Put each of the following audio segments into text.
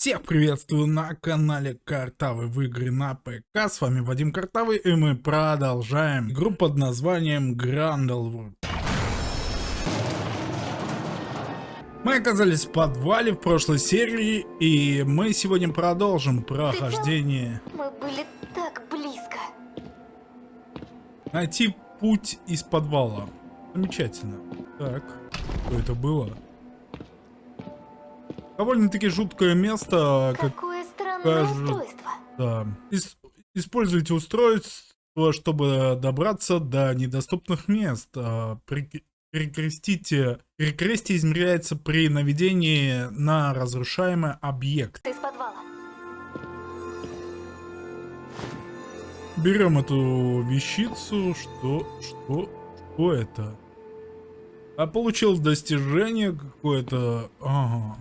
Всех приветствую на канале Картавый в игры на ПК. С вами Вадим Картавый и мы продолжаем игру под названием Грандлвуд. Мы оказались в подвале в прошлой серии и мы сегодня продолжим прохождение. Мы были так близко. Найти путь из подвала. Замечательно. Так, что это было? Довольно-таки жуткое место. Как Какое странное кажется. устройство. Да. Ис- используйте устройство, чтобы добраться до недоступных мест. А, при- Перекрестите. Перекрестие измеряется при наведении на разрушаемый объект. Из подвала. Берем эту вещицу. Что? Что? Что это? А получил достижение какое-то. Ага.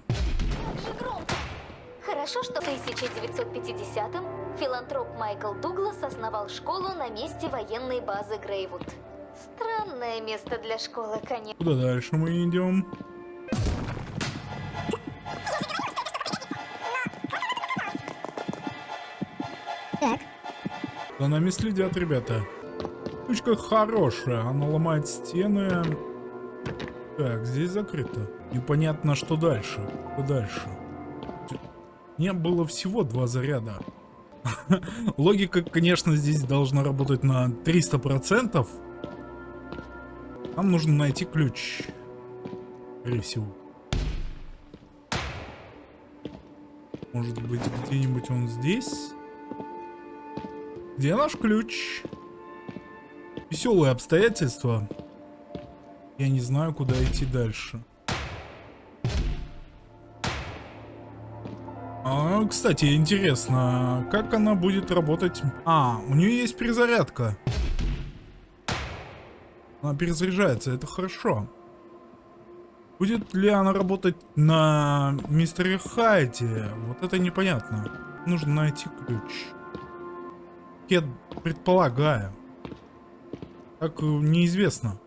Хорошо, что в 1950-м филантроп Майкл Дуглас основал школу на месте военной базы Грейвуд. Странное место для школы, конечно. Куда дальше мы идем? Так. За нами следят, ребята. Штучка хорошая, она ломает стены. Так, здесь закрыто. Непонятно, что дальше. Что дальше? Не было всего два заряда. Логика, конечно, здесь должна работать на 300%. Нам нужно найти ключ. Скорее всего. Может быть, где-нибудь он здесь? Где наш ключ? Веселые обстоятельства. Я не знаю, куда идти дальше. Кстати, интересно, как она будет работать? А, у нее есть перезарядка. Она перезаряжается, это хорошо. Будет ли она работать на мистере Хайде? Вот это непонятно. Нужно найти ключ. Я предполагаю. Так э, неизвестно,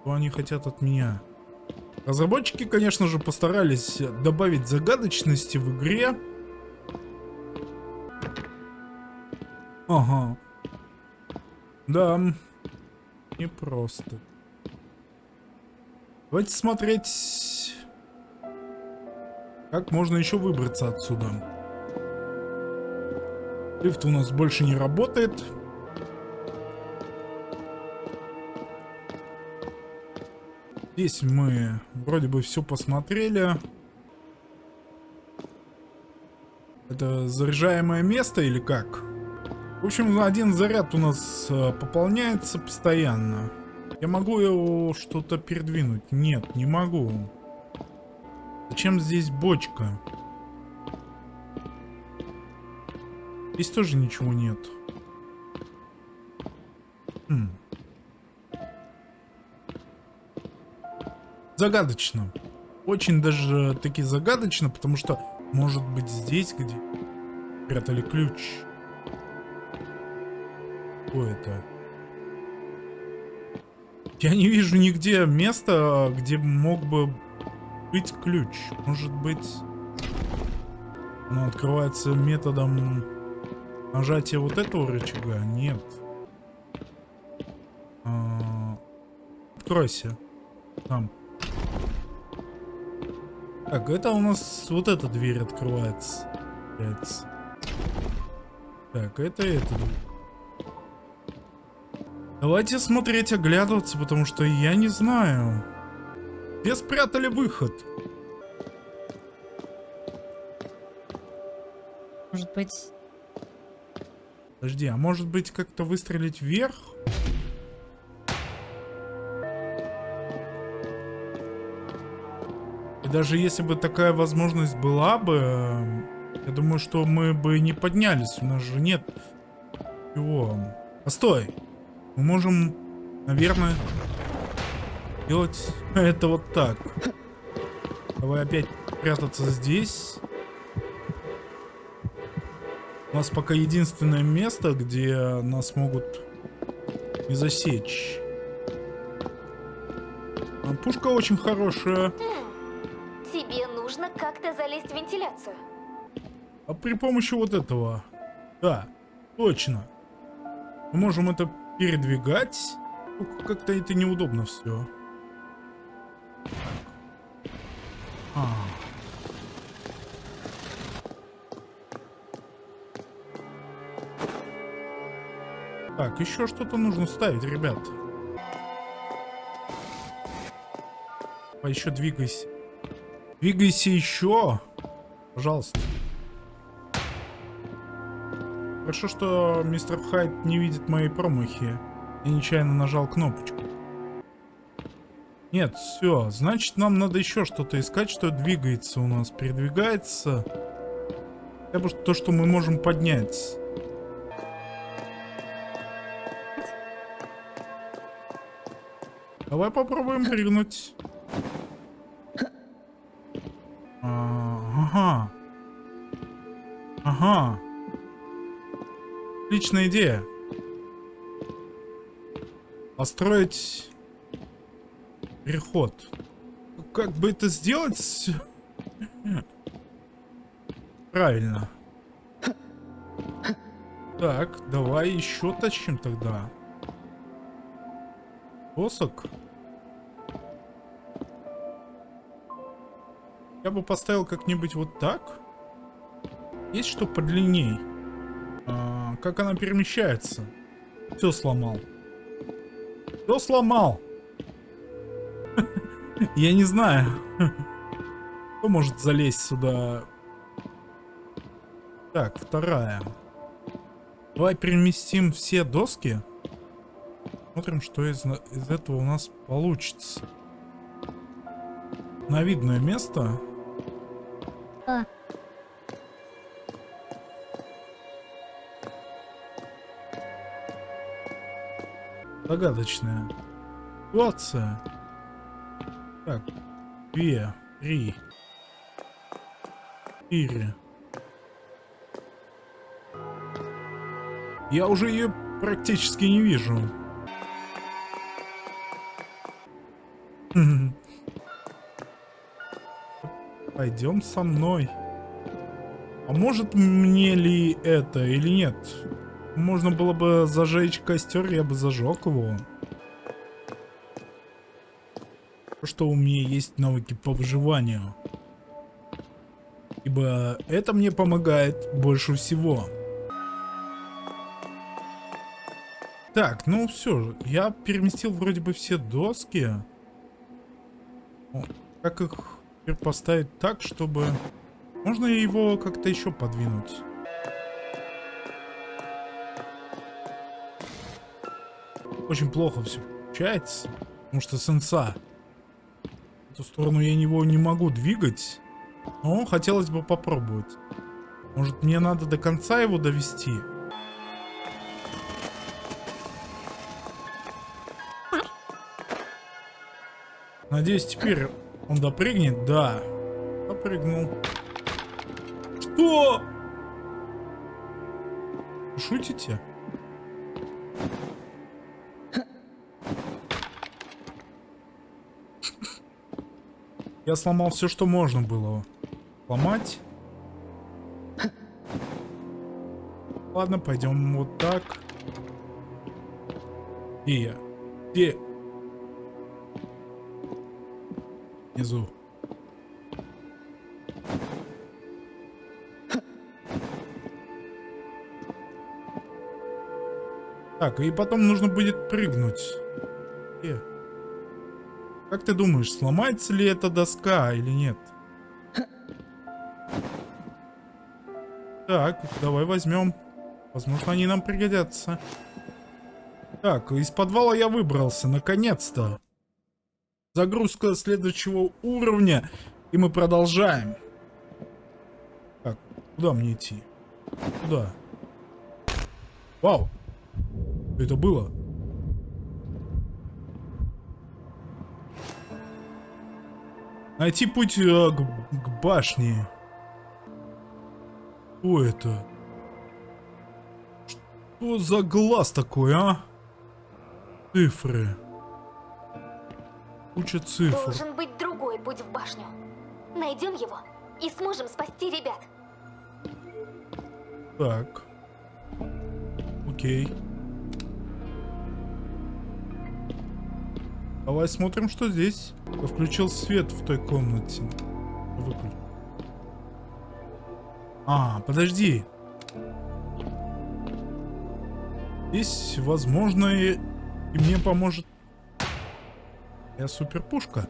что они хотят от меня. Разработчики, конечно же, постарались добавить загадочности в игре. Ага. Да, непросто. Давайте смотреть, как можно еще выбраться отсюда. Лифт у нас больше не работает. Здесь мы вроде бы все посмотрели. Это заряжаемое место или как? В общем, один заряд у нас э, пополняется постоянно. Я могу его что-то передвинуть? Нет, не могу. Зачем здесь бочка? Здесь тоже ничего нет. Хм. Загадочно. Очень даже таки загадочно, потому что может быть здесь, где прятали ключ. Это? Я не вижу нигде места, где мог бы быть ключ. Может быть, он открывается методом нажатия вот этого рычага? Нет. А, Откройся. Там. Так, это у нас вот эта дверь открывается. Так, это эта дверь. Давайте смотреть, оглядываться, потому что я не знаю. Где спрятали выход? Может быть... Подожди, а может быть как-то выстрелить вверх? И даже если бы такая возможность была бы, э, я думаю, что мы бы не поднялись. У нас же нет чего. Постой! Мы можем, наверное, делать это вот так. Давай опять прятаться здесь. У нас пока единственное место, где нас могут не засечь. А Пушка очень хорошая. Тебе нужно как-то залезть в вентиляцию. А при помощи вот этого. Да, точно. Мы можем это передвигать. Только Как-то это неудобно все. А. Так, еще что-то нужно ставить, ребят. А еще двигайся. Двигайся еще. Пожалуйста. Хорошо, что мистер Хайд не видит мои промахи. Я нечаянно нажал кнопочку. Нет, все. Значит, нам надо еще что-то искать, что двигается у нас. Передвигается. Хотя бы то, что мы можем поднять. Давай попробуем прыгнуть. Отличная идея. Построить переход. Как бы это сделать? Правильно. Так, давай еще тащим тогда. Досок. Я бы поставил как-нибудь вот так. Есть что подлинней? Как она перемещается? Все сломал. Все сломал. Я не знаю. Кто может залезть сюда? Так, вторая. Давай переместим все доски. Смотрим, что из, из этого у нас получится. На видное место. Загадочная ситуация. Так, две, три, четыре. Я уже ее практически не вижу. Пойдем со мной. А может мне ли это или нет? Можно было бы зажечь костер, я бы зажег его. Что у меня есть навыки по выживанию. Ибо это мне помогает больше всего. Так, ну все, я переместил вроде бы все доски. Как их поставить так, чтобы... Можно его как-то еще подвинуть? Очень плохо все получается, потому что сенса. В эту сторону я его не могу двигать, но хотелось бы попробовать. Может мне надо до конца его довести? Надеюсь, теперь он допрыгнет? Да. Допрыгнул. Что? Шутите? Я сломал все, что можно было сломать. Ладно, пойдем вот так. Где я? Где? Внизу. Так, и потом нужно будет прыгнуть. Где? Как ты думаешь, сломается ли эта доска или нет? Так, давай возьмем. Возможно, они нам пригодятся. Так, из подвала я выбрался, наконец-то. Загрузка следующего уровня. И мы продолжаем. Так, куда мне идти? Куда? Вау. Что это было? Найти путь э, к, к башне. Что это? Что за глаз такой, а? Цифры. Куча цифр. Должен быть другой путь в башню. Найдем его и сможем спасти ребят. Так. Окей. Давай смотрим, что здесь. Включил свет в той комнате. Выключил. А, подожди. Здесь, возможно, и, и мне поможет... Я суперпушка.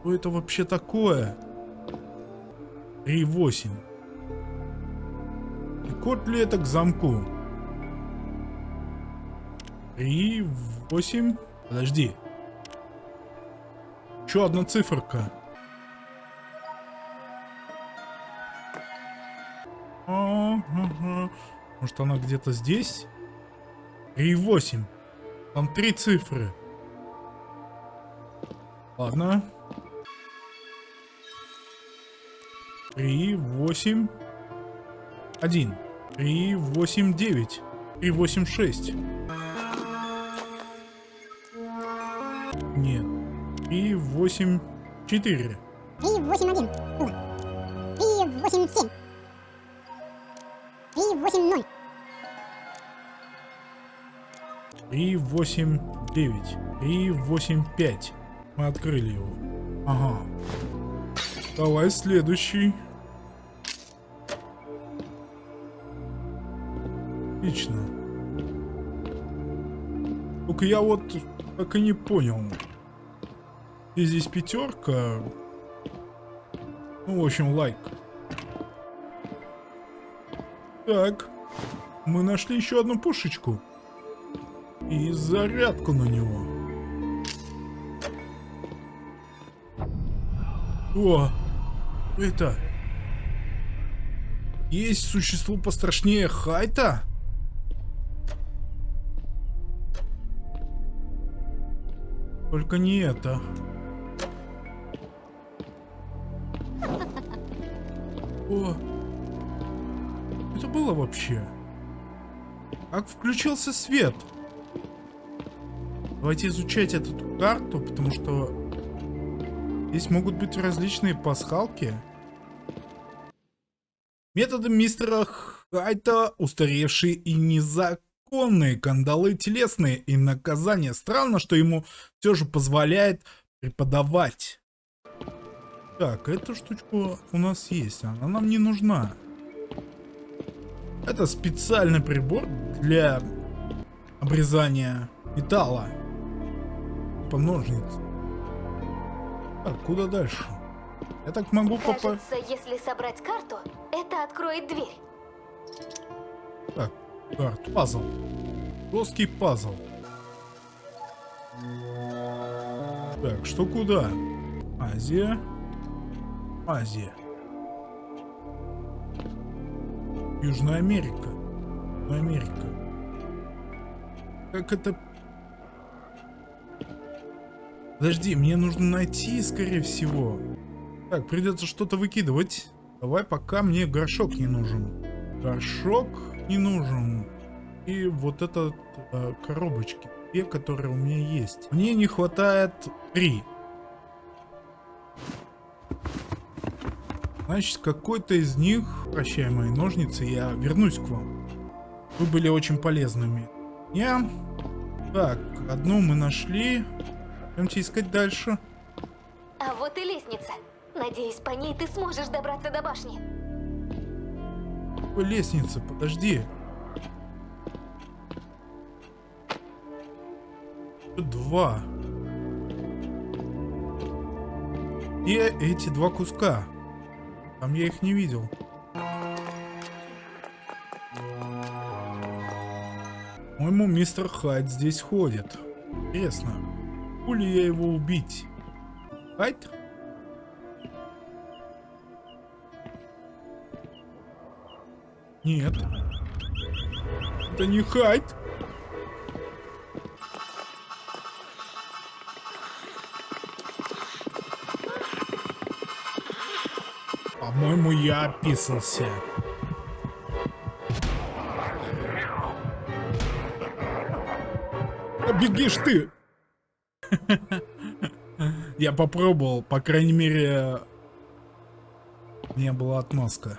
Что это вообще такое? 3.8. И код ли это к замку? 3.8. Подожди. Еще одна циферка. Может она где-то здесь? 3,8. Там три цифры. Ладно. 3, 8, 1. 3, 8, 9. 3, 8, 6. 8, 4. 3, 8, 1. Ура. 3, 8, 7. 3, 8, 0. 3, 8, 9. 3, 8, 5. Мы открыли его. Ага. Давай следующий. Отлично. Только я вот так и не понял. И здесь пятерка. Ну, в общем, лайк. Так. Мы нашли еще одну пушечку. И зарядку на него. О! Это... Есть существо пострашнее Хайта? Только не это. О! Это было вообще? Как включился свет? Давайте изучать эту карту, потому что здесь могут быть различные пасхалки. Методы мистера Хайта устаревшие и незаконные, кандалы телесные и наказания. Странно, что ему все же позволяет преподавать. Так, эта штучка у нас есть, она нам не нужна. Это специальный прибор для обрезания металла. Типа ножниц. Так, куда дальше? Я так могу попасть... Если собрать карту, это откроет дверь. Так, карт, пазл. Плоский пазл. Так, что куда? Азия. Азия. Южная Америка. Америка. Как это... Подожди, мне нужно найти, скорее всего. Так, придется что-то выкидывать. Давай, пока мне горшок не нужен. Горшок не нужен. И вот этот э, коробочки. Те, которые у меня есть. Мне не хватает три. Значит, какой-то из них, прощай мои ножницы, я вернусь к вам. Вы были очень полезными. Я... Так, одну мы нашли. Пойдемте искать дальше. А вот и лестница. Надеюсь, по ней ты сможешь добраться до башни. Какой лестница? Подожди. Два. Где эти два куска? Там я их не видел. По-моему, мистер Хайд здесь ходит. Интересно, могу ли я его убить? Хайд? Нет. Это не Хайд. Я описался. Бегишь ты! Я попробовал, по крайней мере, не было отмазка.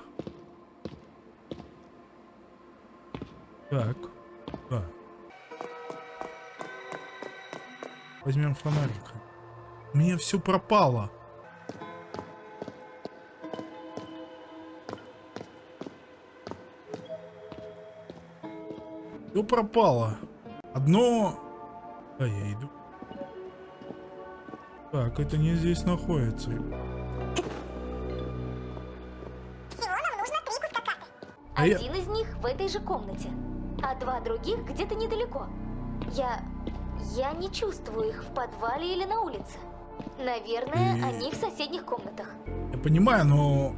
Так, да. Возьмем фонарик. У меня все пропало. Все пропало. Одно... Да, я иду. Так, это не здесь находится. А я- Один из них в этой же комнате, а два других где-то недалеко. Я... я не чувствую их в подвале или на улице. Наверное, И- они в соседних комнатах. Я понимаю, но...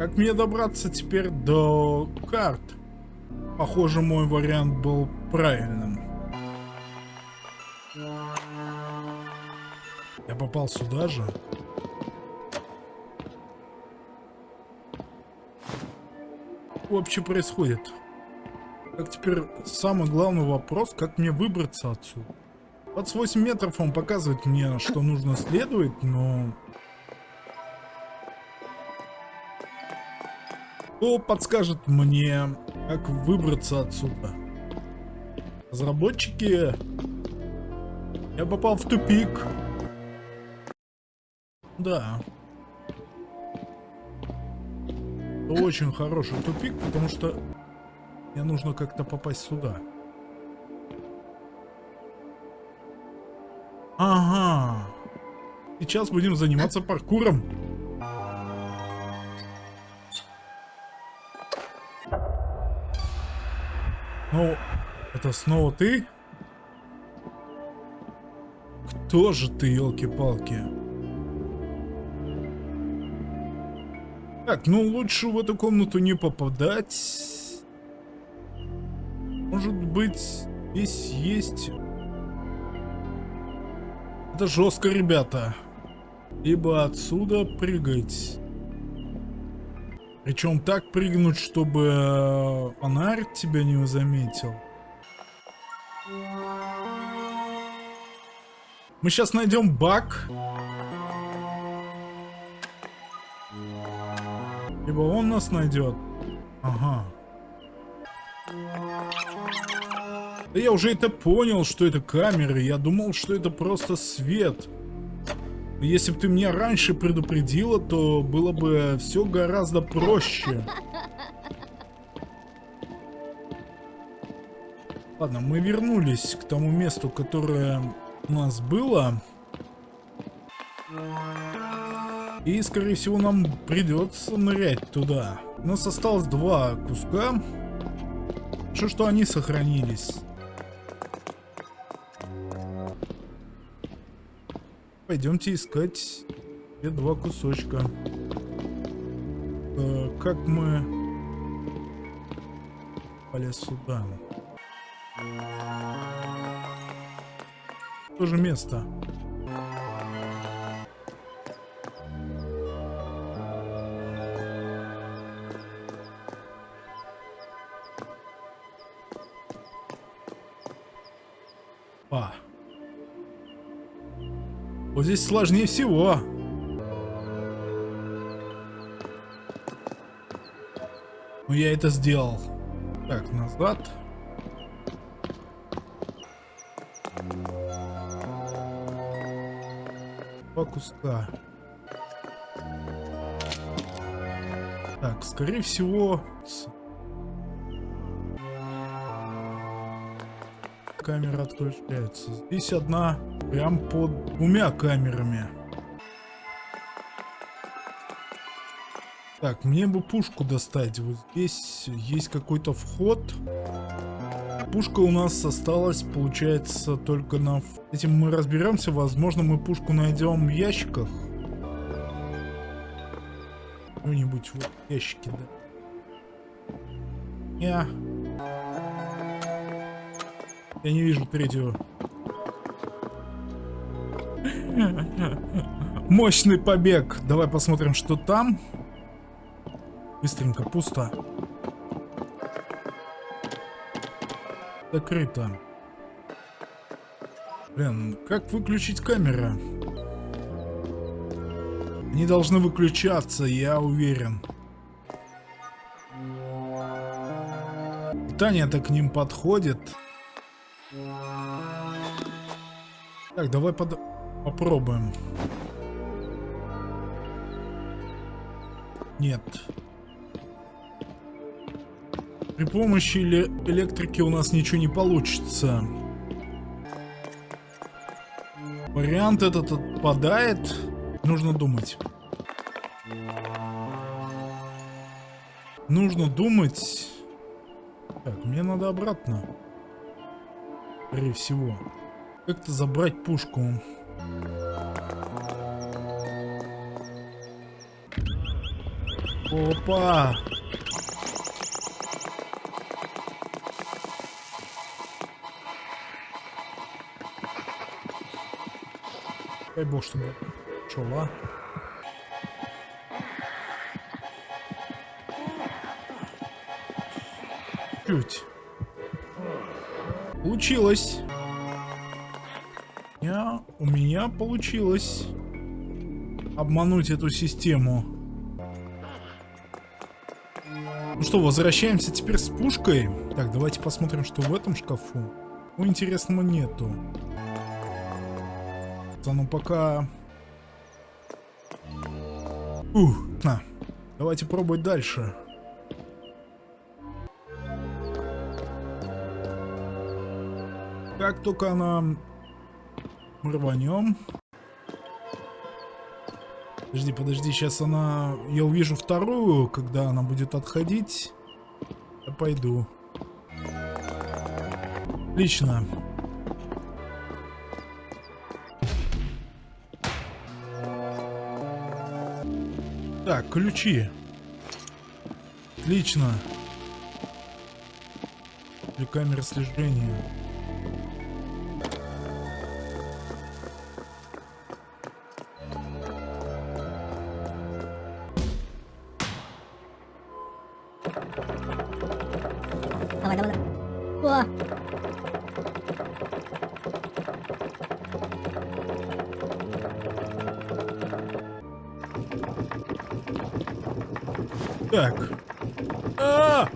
Как мне добраться теперь до карт? Похоже, мой вариант был правильным. Я попал сюда же. Вообще происходит? Как теперь самый главный вопрос, как мне выбраться отсюда? 28 метров он показывает мне, что нужно следовать, но... Кто подскажет мне, как выбраться отсюда? Разработчики... Я попал в тупик. Да. Это очень хороший тупик, потому что мне нужно как-то попасть сюда. Ага. Сейчас будем заниматься паркуром. Снова ты? Кто же ты, елки-палки? Так, ну лучше в эту комнату не попадать. Может быть, здесь есть... Это жестко, ребята. Либо отсюда прыгать. Причем так прыгнуть, чтобы э, фонарь тебя не заметил. Мы сейчас найдем баг. Либо он нас найдет. Ага. Да я уже это понял, что это камеры. Я думал, что это просто свет. Если бы ты меня раньше предупредила, то было бы все гораздо проще. Ладно, мы вернулись к тому месту, которое у нас было. И, скорее всего, нам придется нырять туда. У нас осталось два куска. Хорошо, что они сохранились. Пойдемте искать те два кусочка. Э, как мы полез сюда? То же место. А. Вот здесь сложнее всего. Но я это сделал. Так, назад. Два куска. Так, скорее всего... Камера отключается. Здесь одна прям под двумя камерами. Так, мне бы пушку достать. Вот здесь есть какой-то вход. Пушка у нас осталась, получается, только на... Этим мы разберемся. Возможно, мы пушку найдем в ящиках. Вот в ящике, да. Я... Я не вижу третьего. Мощный побег. Давай посмотрим, что там. Быстренько, пусто. Закрыто. Блин, как выключить камеры? Они должны выключаться, я уверен. Испытание-то к ним подходит. Так, давай под... попробуем. Нет. При помощи эле- электрики у нас ничего не получится. Вариант этот отпадает. Нужно думать. Нужно думать. Так, мне надо обратно. Скорее всего. Как-то забрать пушку. Опа! Дай бог, чтобы шла. Чуть. Получилось. Я, у меня получилось обмануть эту систему. Ну что, возвращаемся теперь с пушкой. Так, давайте посмотрим, что в этом шкафу. Ну, интересного нету. Ну пока... Ух, на. Давайте пробовать дальше. Как только она... Мы рванем. Подожди, подожди, сейчас она... Я увижу вторую, когда она будет отходить. Я пойду. Отлично. Так, ключи. Отлично. Для камеры слежения. Так. А!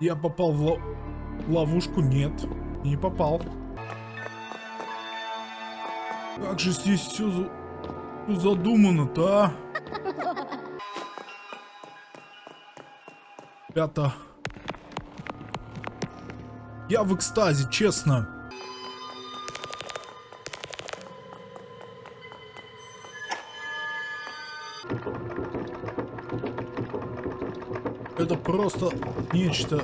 Я попал в ло- ловушку? Нет, не попал. Как же здесь все задумано-то, а? Ребята. Я в экстазе, честно. Это просто нечто...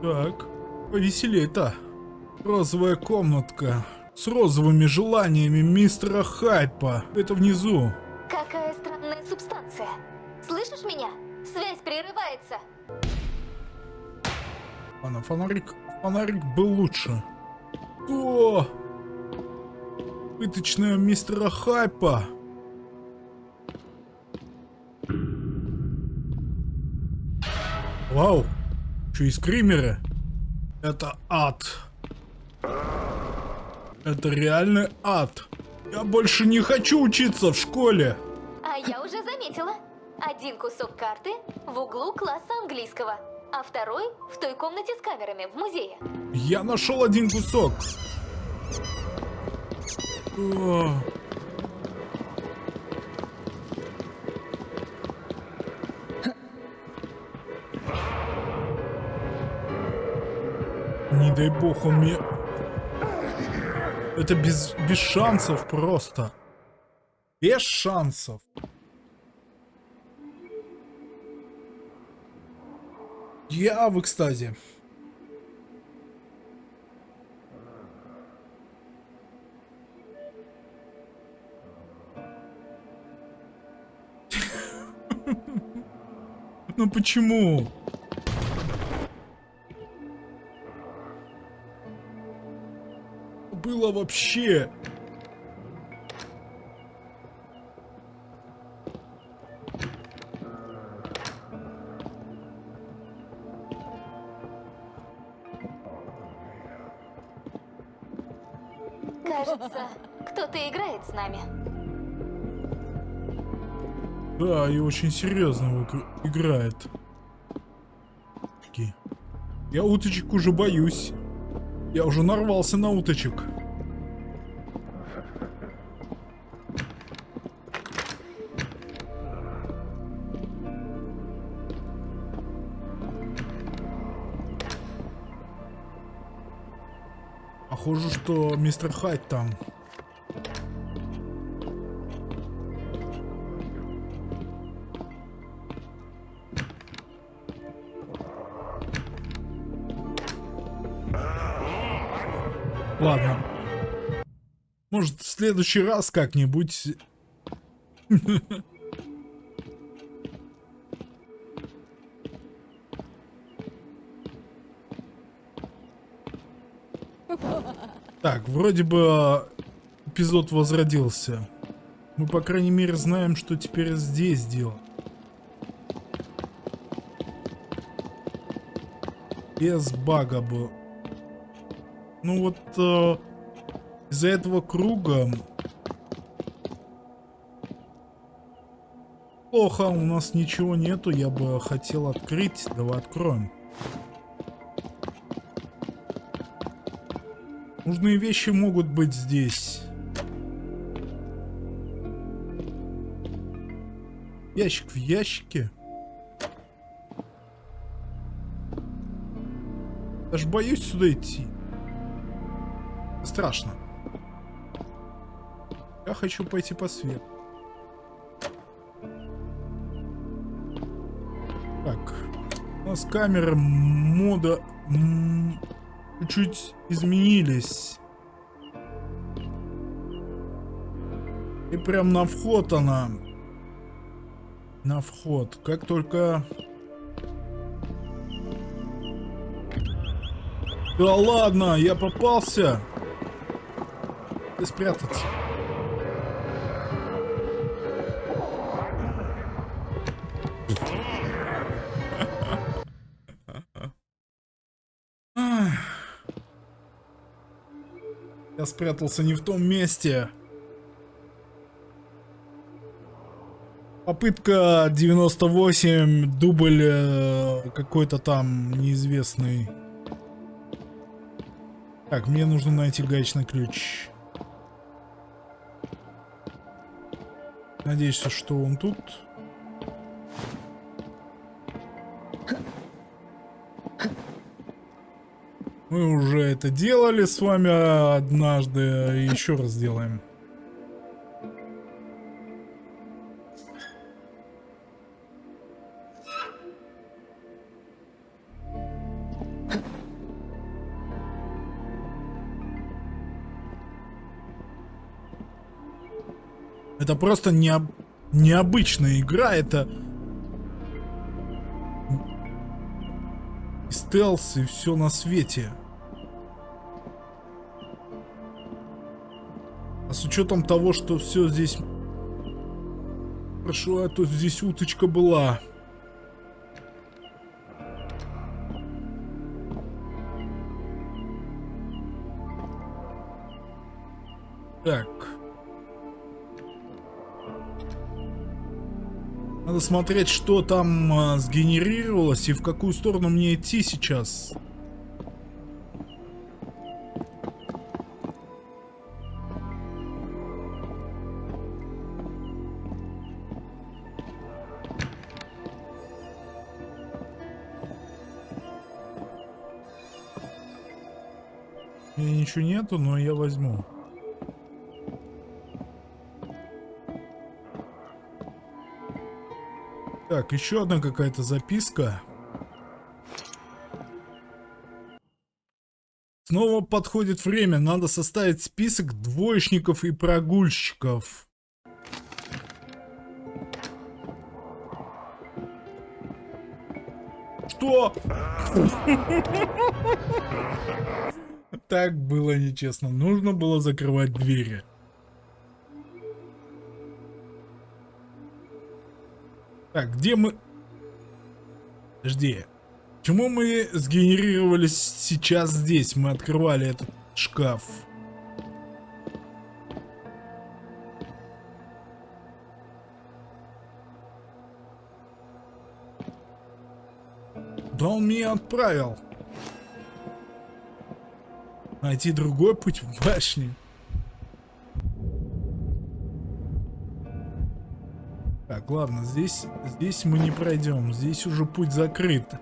Так, повеселее-то. Розовая комнатка. С розовыми желаниями мистера Хайпа. Это внизу. Какая странная субстанция. Слышишь меня? Связь прерывается. Ладно, фонарик, фонарик был лучше. Пыточная мистера Хайпа. Вау. Что и скримеры? Это ад. Это реальный ад. Я больше не хочу учиться в школе. А я уже заметила. Один кусок карты в углу класса английского, а второй в той комнате с камерами в музее. Я нашел один кусок. Не дай бог он мне... Это без, без шансов просто. Без шансов. Я в экстазе. Ну почему? Было вообще. Кажется, кто-то играет с нами. Да, и очень серьезно играет. Такие. Я уточек уже боюсь. Я уже нарвался на уточек. Похоже, что мистер Хайд там. Ладно. Может, в следующий раз как-нибудь... Так, вроде бы эпизод возродился. Мы, по крайней мере, знаем, что теперь здесь дело. Без бага бы. Ну вот э, из-за этого круга плохо, у нас ничего нету, я бы хотел открыть, давай откроем. Нужные вещи могут быть здесь. Ящик в ящике. Даже боюсь сюда идти. Страшно. Я хочу пойти по свету. Так. У нас камеры мода чуть-чуть изменились. И прям на вход она. На вход. Как только... Да ладно, я попался. Где спрятаться? Я спрятался не в том месте. Попытка 98, дубль э, какой-то там неизвестный. Так, мне нужно найти гаечный ключ. Надеюсь, что он тут. Мы уже это делали с вами однажды, еще раз сделаем. Это просто не, необычная игра, это... И стелс, и все на свете. А с учетом того, что все здесь... Прошу, а то здесь уточка была. Так. Надо смотреть, что там а, сгенерировалось и в какую сторону мне идти сейчас. Меня ничего нету, но я возьму. Так, еще одна какая-то записка. Снова подходит время. Надо составить список двоечников и прогульщиков. Что? Так было нечестно. Нужно было закрывать двери. Так, где мы... Подожди. Почему мы сгенерировались сейчас здесь? Мы открывали этот шкаф. Да он меня отправил. Найти другой путь в башне. Так, ладно, здесь, здесь мы не пройдем. Здесь уже путь закрыт.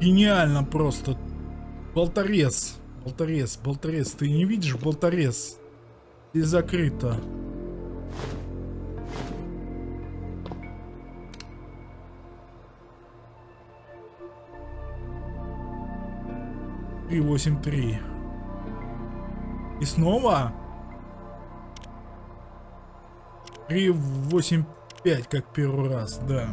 Гениально просто. Болторез. Болторез, болторез. Ты не видишь болторез? Здесь закрыто. Три восемь три. И снова? Три восемь пять, как первый раз, да.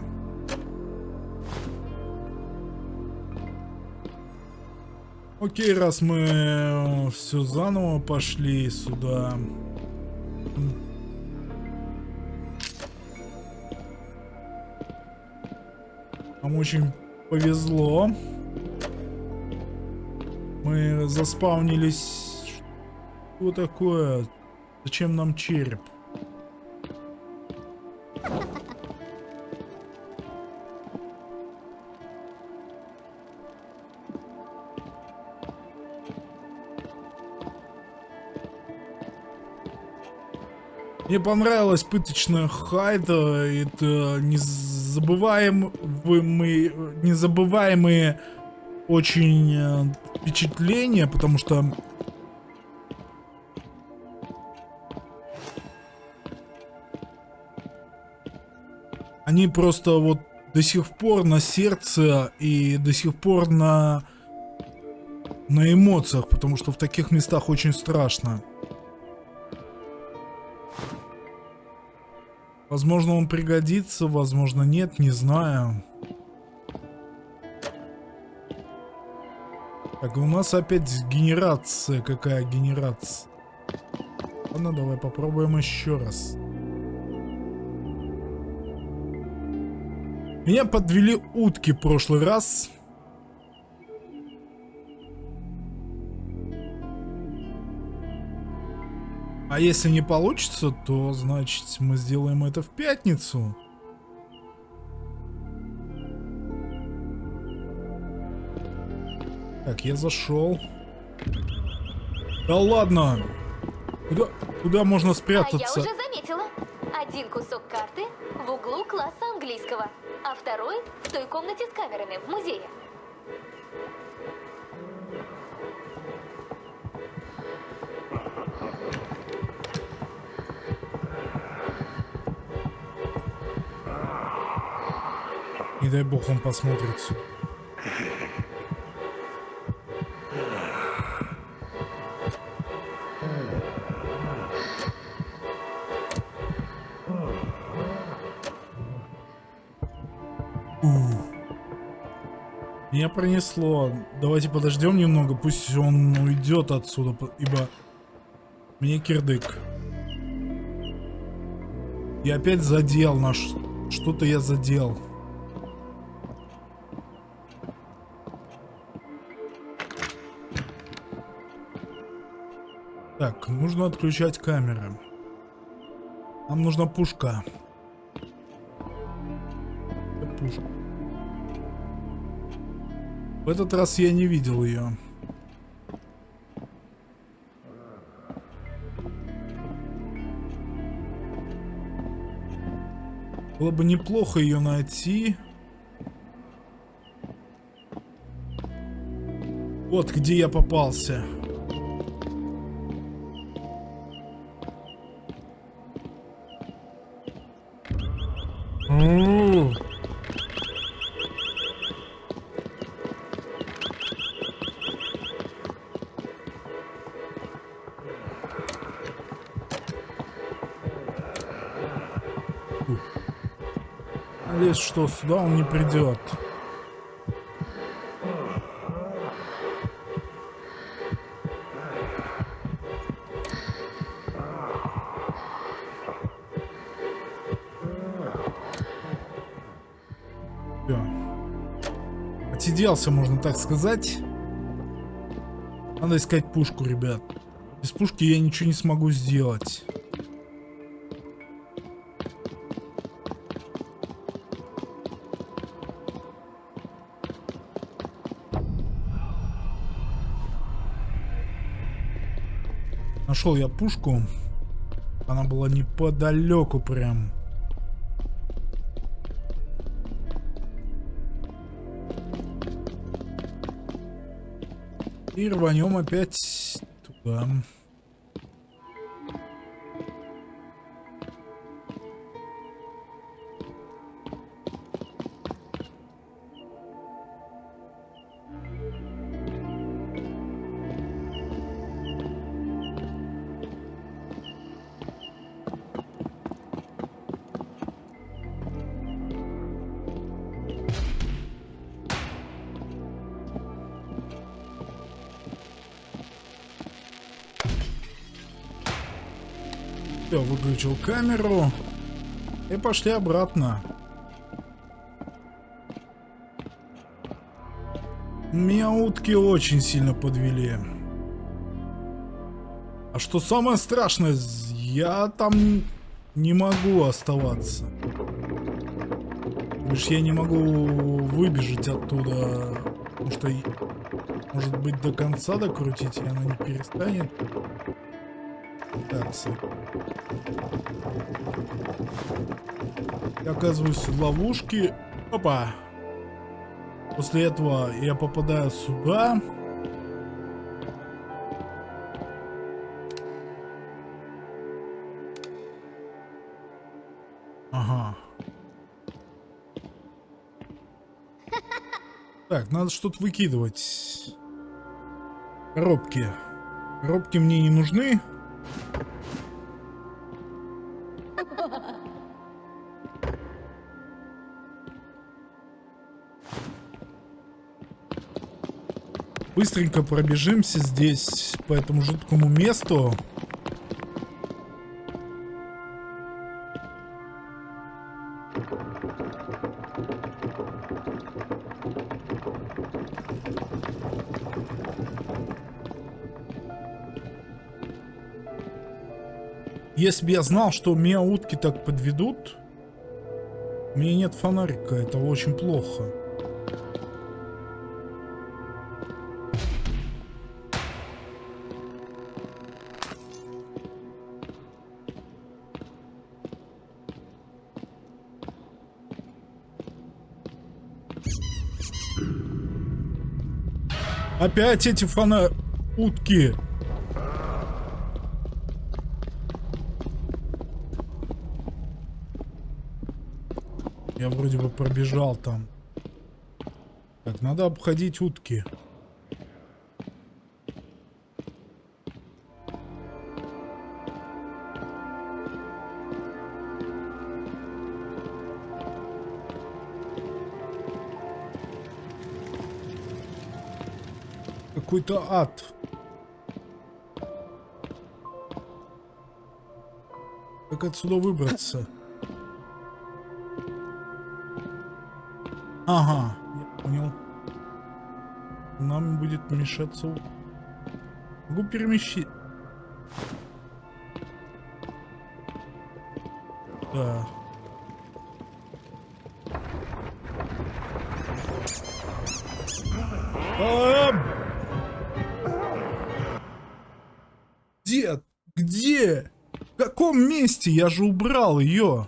Окей, раз мы все заново пошли сюда. Нам очень повезло. Мы заспавнились. Что такое? Зачем нам череп? Мне понравилась пыточная хайда. Это незабываемые, незабываемые очень э, впечатления, потому что они просто вот до сих пор на сердце и до сих пор на на эмоциях, потому что в таких местах очень страшно. Возможно, он пригодится, возможно, нет, не знаю. Так, у нас опять генерация. Какая генерация? Ладно, давай попробуем еще раз. Меня подвели утки в прошлый раз. А если не получится, то значит мы сделаем это в пятницу. Так, я зашел. Да ладно! Куда, куда можно спрятаться? А я уже заметила. Один кусок карты в углу класса английского, а второй в той комнате с камерами в музее. Не дай бог он посмотрит сюда. Меня пронесло. Давайте подождем немного, пусть он уйдет отсюда, ибо мне кирдык. Я опять задел наш... Что-то я задел. Так, нужно отключать камеры. Нам нужна пушка. Пушка. В этот раз я не видел ее. Было бы неплохо ее найти. Вот где я попался. Что сюда он не придет. Все. Отсиделся, можно так сказать. Надо искать пушку, ребят. Без пушки я ничего не смогу сделать. Нашел я пушку. Она была неподалеку прям. И рванем опять туда. Все, выключил камеру. И пошли обратно. Меня утки очень сильно подвели. А что самое страшное, я там не могу оставаться. Лишь я не могу выбежать оттуда, потому что, может быть, до конца докрутить, и она не перестанет пытаться. Я оказываюсь в ловушке. Опа. После этого я попадаю сюда. Ага. Так, надо что-то выкидывать. Коробки. Коробки мне не нужны. Быстренько пробежимся здесь по этому жуткому месту. Если бы я знал, что меня утки так подведут, у меня нет фонарика, это очень плохо. Опять эти фана... утки. Я вроде бы пробежал там. Так, надо обходить утки. Какой-то ад. Как отсюда выбраться? Ага, я понял. Нам будет мешаться... Могу перемещить... Да. Месте? Я же убрал ее.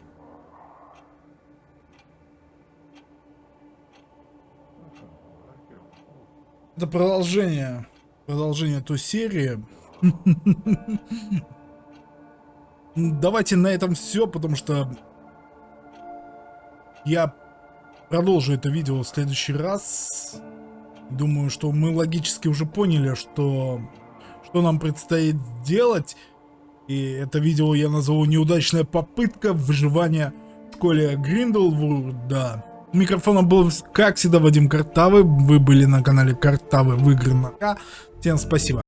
Это продолжение. Продолжение той серии. Давайте на этом все, потому что я продолжу это видео в следующий раз. Думаю, что мы логически уже поняли, что, что нам предстоит делать. И это видео я назову «Неудачная попытка выживания в школе Гринделвуда». У микрофона был, как всегда, Вадим Картавый. Вы были на канале Картавый в игры на. Всем спасибо.